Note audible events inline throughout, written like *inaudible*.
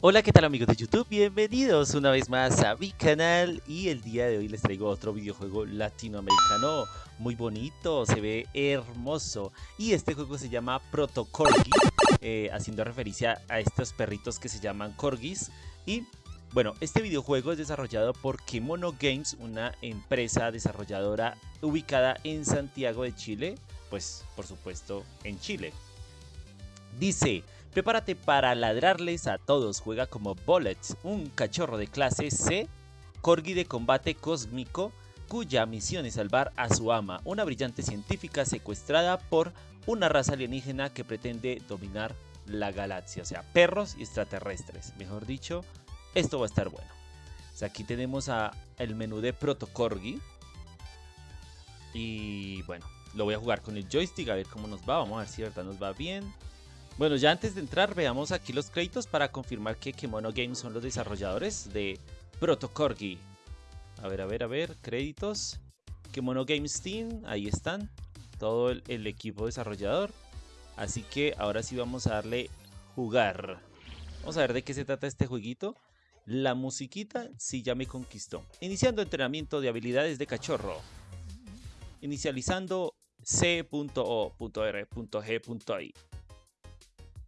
Hola, ¿qué tal amigos de YouTube? Bienvenidos una vez más a mi canal y el día de hoy les traigo otro videojuego latinoamericano muy bonito, se ve hermoso y este juego se llama Proto Corgi, eh, haciendo referencia a estos perritos que se llaman corgis y bueno, este videojuego es desarrollado por Kimono Games, una empresa desarrolladora ubicada en Santiago de Chile, pues por supuesto en Chile. Dice, prepárate para ladrarles a todos, juega como Bullets, un cachorro de clase C, corgi de combate cósmico, cuya misión es salvar a su ama, una brillante científica secuestrada por una raza alienígena que pretende dominar la galaxia, o sea, perros y extraterrestres, mejor dicho, esto va a estar bueno. Aquí tenemos a el menú de Proto Corgi. Y bueno, lo voy a jugar con el joystick a ver cómo nos va. Vamos a ver si nos va bien. Bueno, ya antes de entrar veamos aquí los créditos para confirmar que Kemono Games son los desarrolladores de Proto Corgi. A ver, a ver, a ver, créditos. Kemono Games Team, ahí están. Todo el, el equipo desarrollador. Así que ahora sí vamos a darle jugar. Vamos a ver de qué se trata este jueguito. La musiquita sí ya me conquistó. Iniciando entrenamiento de habilidades de cachorro. Inicializando C.O.R.G.I.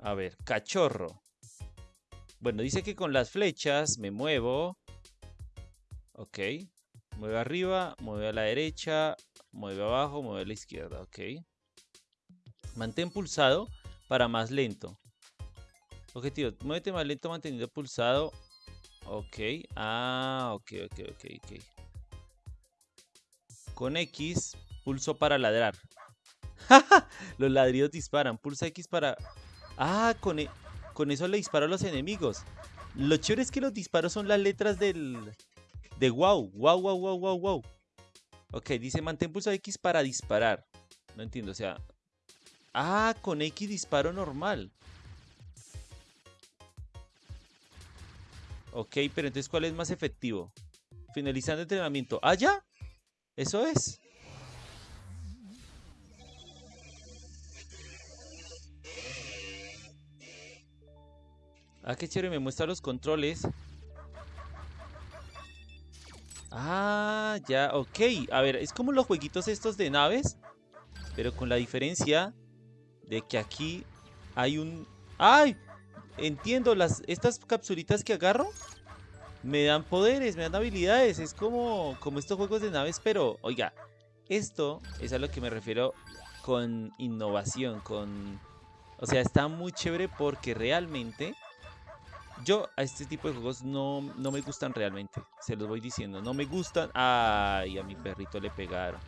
A ver, cachorro. Bueno, dice que con las flechas me muevo. Ok. Mueve arriba, mueve a la derecha, mueve abajo, mueve a la izquierda. Ok. Mantén pulsado para más lento. Objetivo, muévete más lento manteniendo pulsado Ok. Ah, ok, ok, ok, ok. Con X, pulso para ladrar. *laughs* los ladridos disparan. Pulsa X para... Ah, con, e... con eso le disparo a los enemigos. Lo chévere es que los disparos son las letras del... De wow. Wow, wow, wow, wow, wow. Ok, dice mantén pulso X para disparar. No entiendo, o sea... Ah, con X disparo normal. Ok, pero entonces ¿cuál es más efectivo? Finalizando entrenamiento. ¿Ah, ya? Eso es. Ah, qué chévere, me muestra los controles. Ah, ya, ok. A ver, es como los jueguitos estos de naves. Pero con la diferencia de que aquí hay un... ¡Ay! entiendo, las, estas capsulitas que agarro me dan poderes, me dan habilidades. Es como, como estos juegos de naves, pero oiga, esto es a lo que me refiero con innovación, con... O sea, está muy chévere porque realmente yo a este tipo de juegos no, no me gustan realmente. Se los voy diciendo, no me gustan. Ay, a mi perrito le pegaron.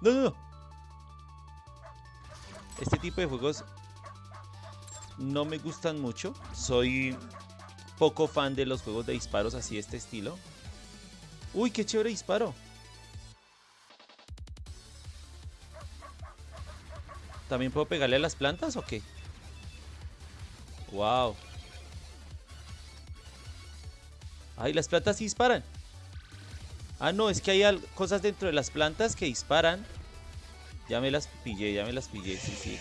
No, no, no. Este tipo de juegos no me gustan mucho. Soy poco fan de los juegos de disparos así de este estilo. Uy, qué chévere disparo. ¿También puedo pegarle a las plantas o qué? Wow. Ay, las plantas sí disparan. Ah, no, es que hay cosas dentro de las plantas que disparan. Ya me las pillé, ya me las pillé, sí, sí.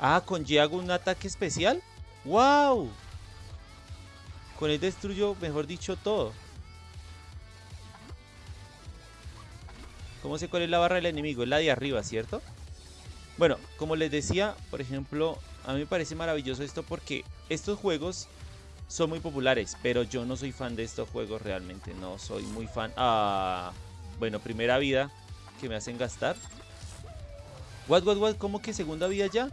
Ah, con Y hago un ataque especial. ¡Wow! Con él destruyo, mejor dicho, todo. ¿Cómo sé cuál es la barra del enemigo? Es la de arriba, ¿cierto? Bueno, como les decía, por ejemplo, a mí me parece maravilloso esto porque estos juegos son muy populares, pero yo no soy fan de estos juegos realmente, no soy muy fan. Ah, bueno, primera vida que me hacen gastar. What, what, what, ¿cómo que segunda vida ya?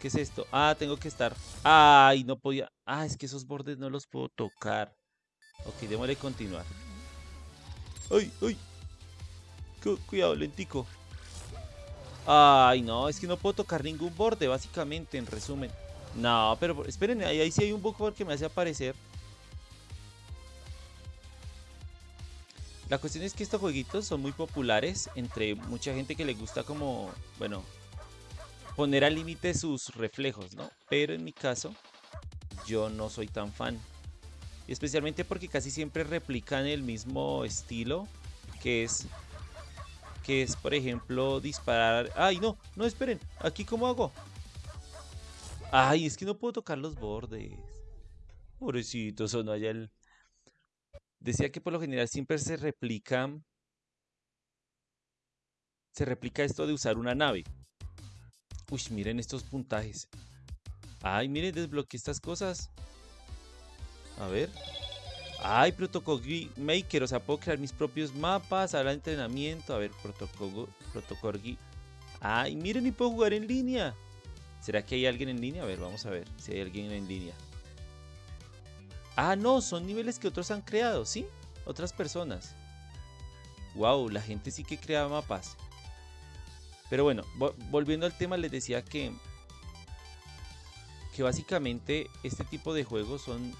¿Qué es esto? Ah, tengo que estar. Ay, no podía. Ah, es que esos bordes no los puedo tocar. Ok, démosle continuar. ¡Ay, ay! Cuidado, lentico. Ay, no, es que no puedo tocar ningún borde, básicamente, en resumen. No, pero esperen, ahí, sí hay un bug que me hace aparecer. La cuestión es que estos jueguitos son muy populares entre mucha gente que le gusta como, bueno, poner al límite sus reflejos, ¿no? Pero en mi caso, yo no soy tan fan. Especialmente porque casi siempre replican el mismo estilo, que es que es, por ejemplo, disparar... ¡Ay, no! No, esperen. ¿Aquí cómo hago? Ay, es que no puedo tocar los bordes. Pobrecito, sonó allá el... Decía que por lo general siempre se replica... Se replica esto de usar una nave. Uy, miren estos puntajes. Ay, miren, desbloqueé estas cosas. A ver. Ay, Protocol Maker, o sea, puedo crear mis propios mapas, hablar de entrenamiento. A ver, Protocol, Protocol Ay, miren, y puedo jugar en línea. ¿Será que hay alguien en línea? A ver, vamos a ver si hay alguien en línea. Ah, no, son niveles que otros han creado, ¿sí? Otras personas. Wow, la gente sí que crea mapas. Pero bueno, volviendo al tema, les decía que que básicamente este tipo de juegos son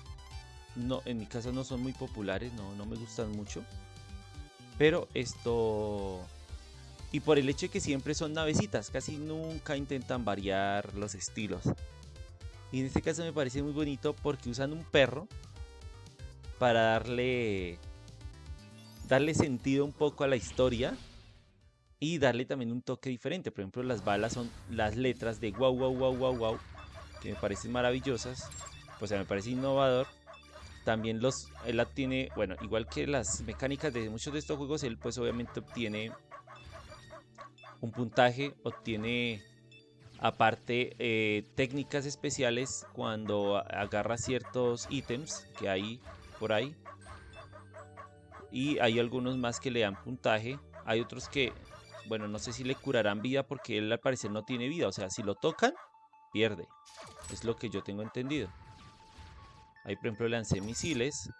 no, en mi casa no son muy populares, no, no me gustan mucho. Pero esto... Y por el hecho de que siempre son navecitas, casi nunca intentan variar los estilos. Y en este caso me parece muy bonito porque usan un perro para darle darle sentido un poco a la historia y darle también un toque diferente. Por ejemplo, las balas son las letras de wow, wow, wow, wow, wow, que me parecen maravillosas. Pues me parece innovador también los, él obtiene, bueno, igual que las mecánicas de muchos de estos juegos, él pues obviamente obtiene un puntaje, obtiene aparte eh, técnicas especiales cuando agarra ciertos ítems que hay por ahí. Y hay algunos más que le dan puntaje. Hay otros que, bueno, no sé si le curarán vida porque él al parecer no tiene vida. O sea, si lo tocan, pierde. Es lo que yo tengo entendido. Ahí, por ejemplo, lancé misiles.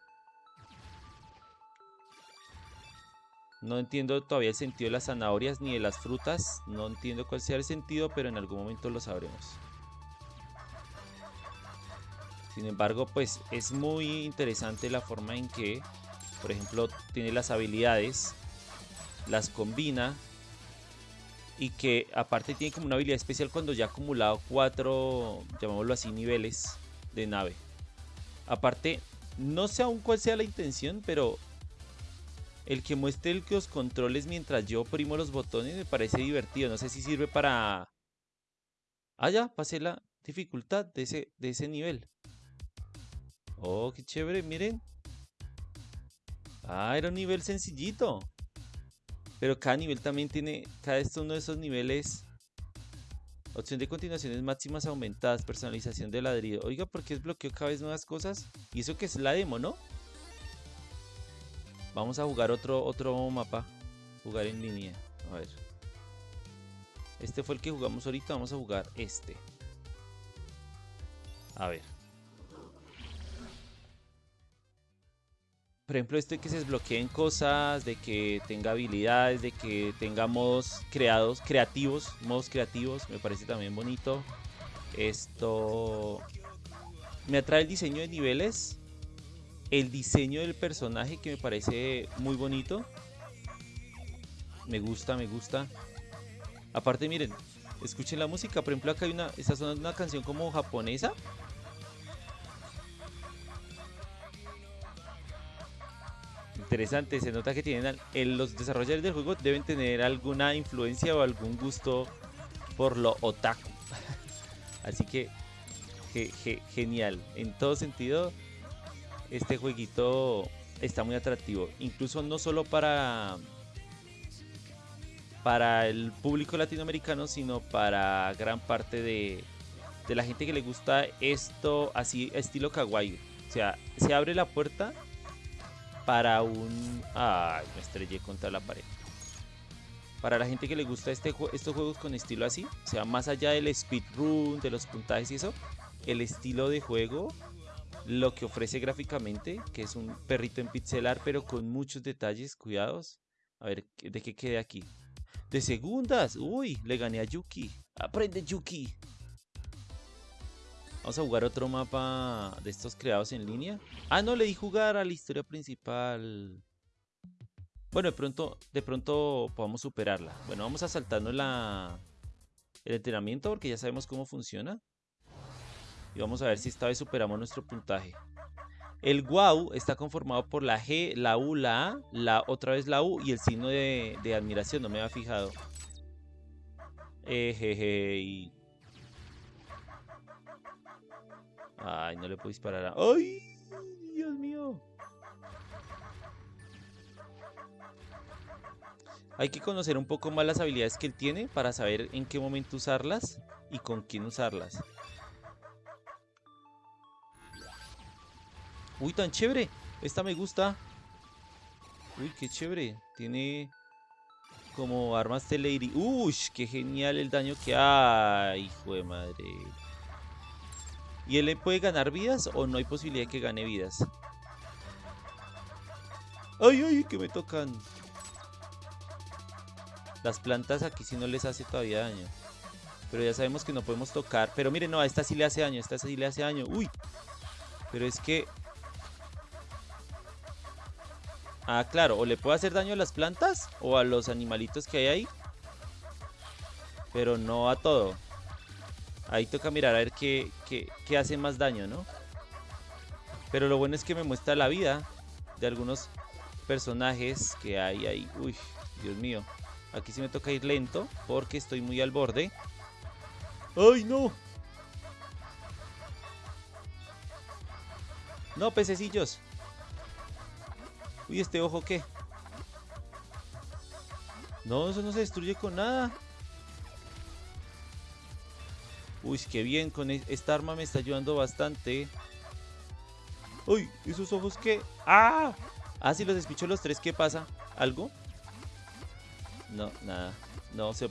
No entiendo todavía el sentido de las zanahorias ni de las frutas. No entiendo cuál sea el sentido, pero en algún momento lo sabremos. Sin embargo, pues es muy interesante la forma en que, por ejemplo, tiene las habilidades, las combina y que aparte tiene como una habilidad especial cuando ya ha acumulado cuatro, llamémoslo así, niveles de nave. Aparte, no sé aún cuál sea la intención, pero el que muestre los controles mientras yo oprimo los botones me parece divertido. No sé si sirve para... Ah, ya, pasé la dificultad de ese, de ese nivel. Oh, qué chévere, miren. Ah, era un nivel sencillito. Pero cada nivel también tiene, cada uno de esos niveles Opción de continuaciones máximas aumentadas, personalización de ladrillo. Oiga, ¿por qué es bloqueo cada vez nuevas cosas? Y eso que es la demo, ¿no? Vamos a jugar otro, otro mapa. Jugar en línea. A ver. Este fue el que jugamos ahorita. Vamos a jugar este. A ver. Por ejemplo, esto de que se desbloqueen cosas, de que tenga habilidades, de que tenga modos creados, creativos, modos creativos, me parece también bonito. Esto me atrae el diseño de niveles, el diseño del personaje que me parece muy bonito. Me gusta, me gusta. Aparte, miren, escuchen la música. Por ejemplo, acá hay una, esta es una canción como japonesa interesante. Se nota que tienen los desarrolladores del juego deben tener alguna influencia o algún gusto por lo otaku. *laughs* Así que genial. En todo sentido, este jueguito está muy atractivo. Incluso no solo para para el público latinoamericano, sino para gran parte de, de la gente que le gusta esto así estilo kawaii. O sea, se abre la puerta para un... Ay, me estrellé contra la pared. Para la gente que le gusta este, estos juegos con estilo así, o sea, más allá del speedrun, de los puntajes y eso, el estilo de juego, lo que ofrece gráficamente, que es un perrito en pixelar, pero con muchos detalles, cuidados. A ver, ¿de qué quede aquí? De segundas, uy, le gané a Yuki. Aprende Yuki. Vamos a jugar otro mapa de estos creados en línea. Ah, no, le di jugar a la historia principal. Bueno, de pronto, de pronto podamos superarla. Bueno, vamos a saltarnos la, el entrenamiento porque ya sabemos cómo funciona. Y vamos a ver si esta vez superamos nuestro puntaje. El wow está conformado por la G, la U, la A, la otra vez la U y el signo de, admiración, no me había fijado. Ejeje. Ay, no le puedo disparar a... ¡Ay! Dios mío. Hay que conocer un poco más las habilidades que él tiene para saber en qué momento usarlas y con quién usarlas. Uy, tan chévere. Esta me gusta. Uy, qué chévere. Tiene como armas Lady. Uy, qué genial el daño que hay. Hijo de madre. ¿Y él puede ganar vidas o no hay posibilidad de que gane vidas? Ay, ay, que me tocan. Las plantas aquí sí no les hace todavía daño. Pero ya sabemos que no podemos tocar. Pero miren, no, a esta sí le hace daño. A esta sí le hace daño. Uy. Pero es que... Ah, claro. O le puedo hacer daño a las plantas o a los animalitos que hay ahí. Pero no a todo. Ahí toca mirar a ver qué, qué hace más daño, ¿no? Pero lo bueno es que me muestra la vida de algunos personajes que hay ahí. Uy, Dios mío. Aquí sí me toca ir lento porque estoy muy al borde. ¡Ay, no! No, pececillos. Uy, ¿este ojo qué? No, eso no se destruye con nada. Uy, qué bien, con e-, esta arma me está ayudando bastante. Uy, ¿esos ojos qué? ¡Ah! Ah, si los despicho los tres, ¿qué pasa? ¿Algo? No, nada. No, se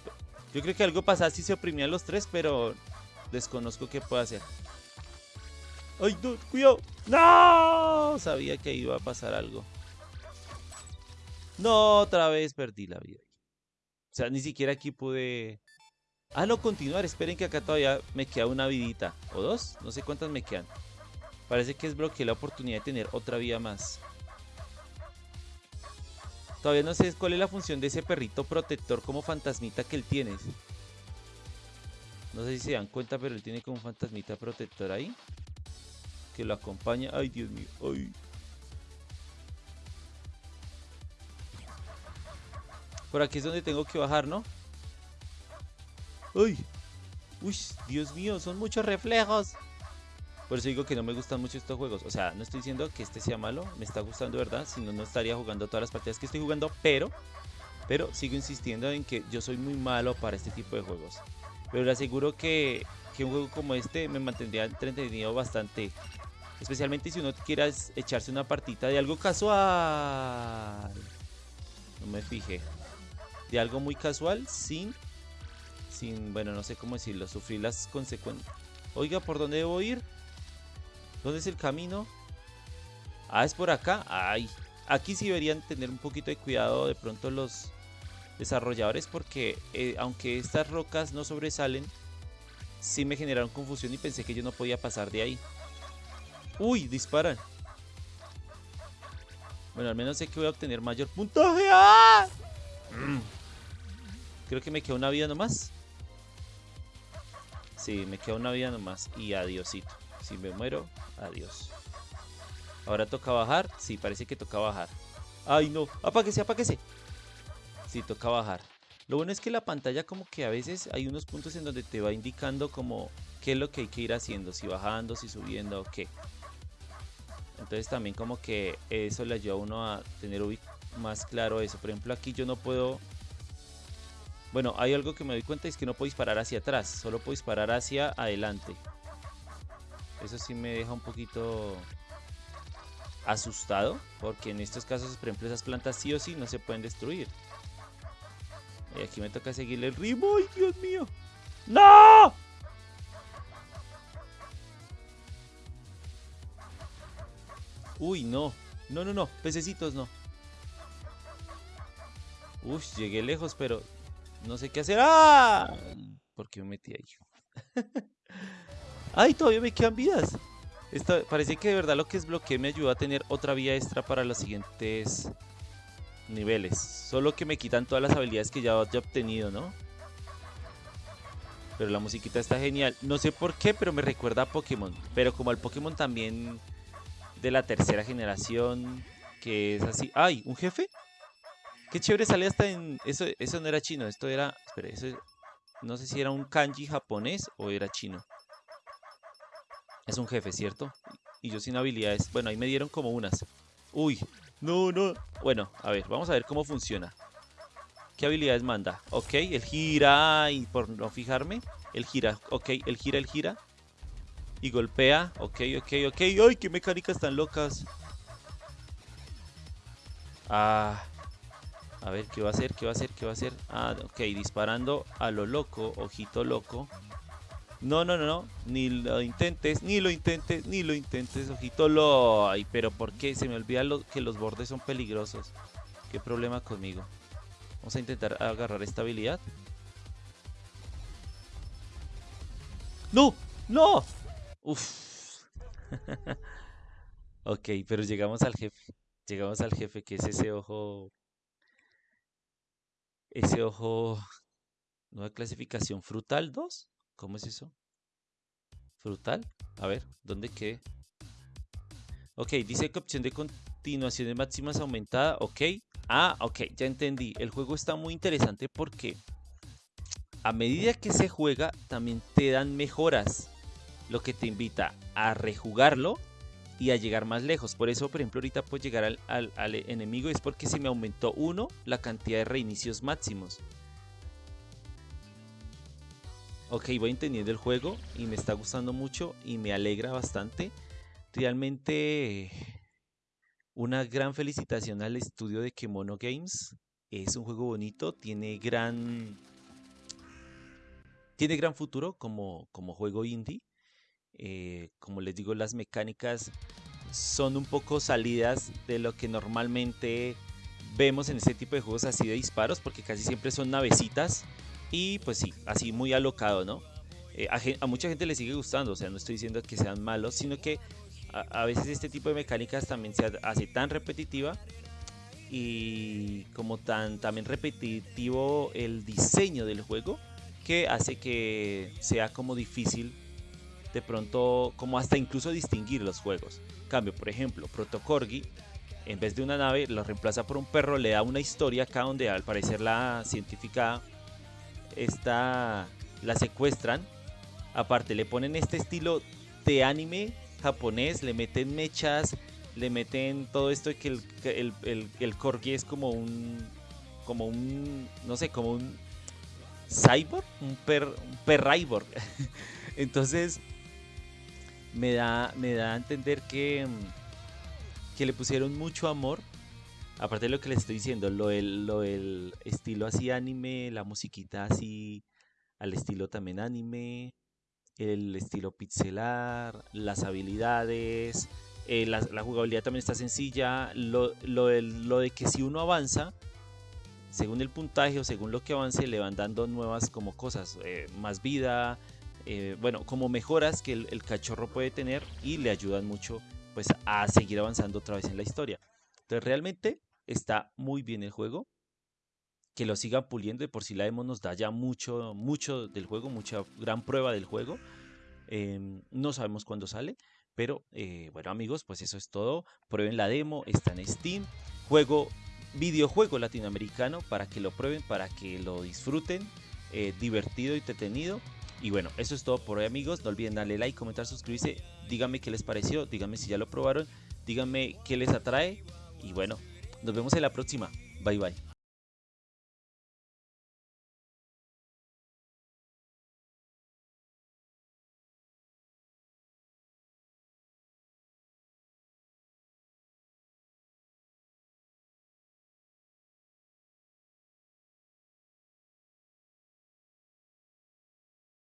yo creo que algo pasaba si se oprimían los tres, pero desconozco qué puede hacer. ¡Ay, no! ¡Cuidado! ¡No! Sabía que iba a pasar algo. No, otra vez perdí la vida. O sea, ni siquiera aquí pude... Ah, no, continuar. Esperen que acá todavía me queda una vidita. ¿O dos? No sé cuántas me quedan. Parece que es bloqueé la oportunidad de tener otra vida más. Todavía no sé cuál es la función de ese perrito protector como fantasmita que él tiene. No sé si se dan cuenta, pero él tiene como un fantasmita protector ahí. Que lo acompaña. Ay, Dios mío. Ay. Por aquí es donde tengo que bajar, ¿no? ¡Ay! ¡Uy! Dios mío, son muchos reflejos. Por eso digo que no me gustan mucho estos juegos. O sea, no estoy diciendo que este sea malo, me está gustando, ¿verdad? Si no, no estaría jugando todas las partidas que estoy jugando, pero, pero sigo insistiendo en que yo soy muy malo para este tipo de juegos. Pero le aseguro que, que un juego como este me mantendría entretenido bastante. Especialmente si uno quiera echarse una partita de algo casual. No me fijé. De algo muy casual, sin, sin, bueno, no sé cómo decirlo, sufrir las consecuencias. Oiga, ¿por dónde debo ir? ¿Dónde es el camino? Ah, es por acá. Ay, aquí sí deberían tener un poquito de cuidado de pronto los desarrolladores porque eh, aunque estas rocas no sobresalen, sí me generaron confusión y pensé que yo no podía pasar de ahí. Uy, disparan. Bueno, al menos sé que voy a obtener mayor puntaje. ¡Ah! Mm. Creo que me queda una vida nomás. Sí, me queda una vida nomás. Y adiosito. Si me muero, adiós. Ahora toca bajar. Sí, parece que toca bajar. Ay, no. Apáguese, apáguese. Sí, toca bajar. Lo bueno es que la pantalla como que a veces hay unos puntos en donde te va indicando como qué es lo que hay que ir haciendo. Si bajando, si subiendo o qué. Entonces también como que eso le ayuda a uno a tener más claro eso. Por ejemplo, aquí yo no puedo... Bueno, hay algo que me doy cuenta es que no puedo disparar hacia atrás. Solo puedo disparar hacia adelante. Eso sí me deja un poquito asustado, porque en estos casos, por ejemplo, esas plantas sí o sí no se pueden destruir. Y aquí me toca seguirle el ritmo. ¡Ay, Dios mío! ¡No! Uy, no. No, no, no. Pececitos no. Uy, llegué lejos, pero no sé qué hacer. ¡Ah! ¿Por qué me metí ahí? ¡Ay, todavía me quedan vidas! Esto, parece que de verdad lo que es bloqueo me ayuda a tener otra vía extra para los siguientes niveles. Solo que me quitan todas las habilidades que ya he obtenido, ¿no? Pero la musiquita está genial. No sé por qué, pero me recuerda a Pokémon. Pero como al Pokémon también de la tercera generación, que es así. ¡Ay! ¿Un jefe? Qué chévere sale hasta en... Eso, eso no era chino, esto era... Espera, eso... No sé si era un kanji japonés o era chino. Es un jefe, ¿cierto? Y yo sin habilidades. Bueno, ahí me dieron como unas. Uy, no, no. Bueno, a ver, vamos a ver cómo funciona. ¿Qué habilidades manda? Ok, el gira y por no fijarme. El gira, ok, el gira, el gira. Y golpea, ok, ok, ok. ¡Ay, qué mecánicas tan locas! Ah, a ver, ¿qué va a hacer? ¿Qué va a hacer? ¿Qué va a hacer? Ah, ok, disparando a lo loco, ojito loco. No, no, no, no, ni lo intentes, ni lo intentes, ni lo intentes, ojito lo... Ay, pero ¿por qué? Se me olvida que los bordes son peligrosos. ¿Qué problema conmigo? Vamos a intentar agarrar esta habilidad. ¡No! ¡No! Uf. *laughs* ok, pero llegamos al jefe. Llegamos al jefe, que es ese ojo... Ese ojo... Nueva clasificación frutal 2. ¿Cómo es eso? ¿Frutal? A ver, ¿dónde qué? Ok, dice que opción de continuaciones máximas aumentada. Ok. Ah, ok, ya entendí. El juego está muy interesante porque a medida que se juega también te dan mejoras. Lo que te invita a rejugarlo y a llegar más lejos. Por eso, por ejemplo, ahorita puedo llegar al, enemigo es porque se me aumentó uno la cantidad de reinicios máximos. Ok, voy entendiendo el juego y me está gustando mucho y me alegra bastante. Realmente una gran felicitación al estudio de Kemono Games. Es un juego bonito, tiene gran tiene gran futuro como, como juego indie. Eh, como les digo, las mecánicas son un poco salidas de lo que normalmente vemos en este tipo de juegos así de disparos, porque casi siempre son navecitas y pues sí, así muy alocado, ¿no? Eh, a, a, mucha gente le sigue gustando, o sea, no estoy diciendo que sean malos, sino que a, veces este tipo de mecánicas también se hace tan repetitiva y como tan también repetitivo el diseño del juego que hace que sea como difícil de pronto como hasta incluso distinguir los juegos. Cambio, por ejemplo, Protocorgi en vez de una nave lo reemplaza por un perro, le da una historia acá donde al parecer la científica está la secuestran. Aparte le ponen este estilo de anime japonés, le meten mechas, le meten todo esto que el, el, el, corgi es como un, como un, no sé, como un cyborg, un per, un *laughs* Entonces, me da, me da a entender que, que le pusieron mucho amor. Aparte de lo que les estoy diciendo, lo del, lo estilo así anime, la musiquita así al estilo también anime, el estilo pixelar, las habilidades, eh, la, jugabilidad también está sencilla, lo, de que si uno avanza, según el puntaje o según lo que avance, le van dando nuevas como cosas, eh, más vida, eh, bueno, como mejoras que el, cachorro puede tener y le ayudan mucho pues a seguir avanzando otra vez en la historia. Entonces realmente está muy bien el juego, que lo sigan puliendo. De por sí la demo nos da ya mucho, mucho del juego, mucha gran prueba del juego. Em, no sabemos cuándo sale, pero eh, bueno amigos, pues eso es todo. Prueben la demo, está en Steam. Juego, videojuego latinoamericano para que lo prueben, para que lo disfruten. Eh, divertido y entretenido. Y bueno, eso es todo por hoy amigos. No olviden darle like, comentar, suscribirse. Díganme qué les pareció, díganme si ya lo probaron, díganme qué les atrae. Y bueno, nos vemos en la próxima. Bye bye.